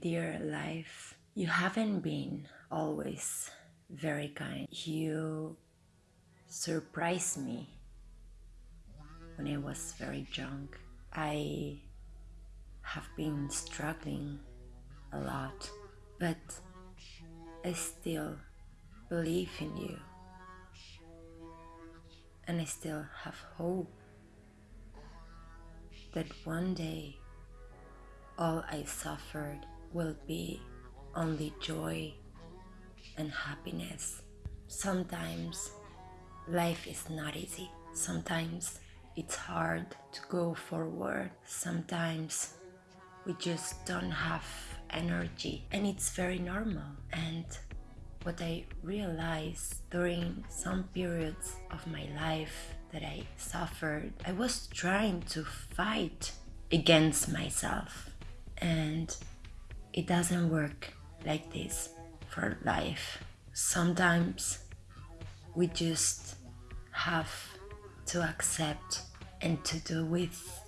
dear life, you haven't been always very kind. You surprised me when I was very young. I have been struggling a lot, but I still believe in you. And I still have hope that one day all I suffered will be only joy and happiness. Sometimes life is not easy. Sometimes it's hard to go forward. Sometimes we just don't have energy and it's very normal. And what I realized during some periods of my life that I suffered, I was trying to fight against myself and it doesn't work like this for life. Sometimes we just have to accept and to do with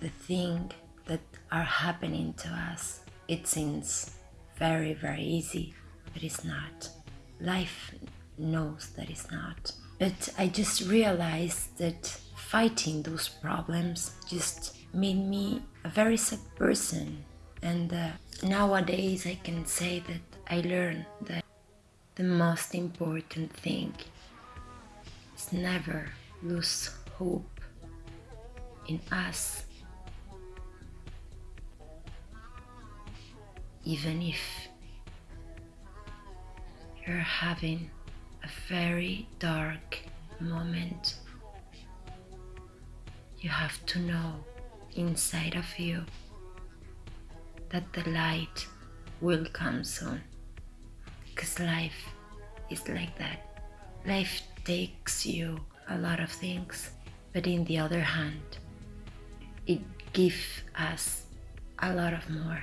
the thing that are happening to us. It seems very, very easy, but it's not. Life knows that it's not. But I just realized that fighting those problems just made me a very sad person and uh, nowadays I can say that I learned that the most important thing is never lose hope in us. Even if you're having a very dark moment, you have to know inside of you that the light will come soon. Because life is like that. Life takes you a lot of things, but in the other hand, it gives us a lot of more.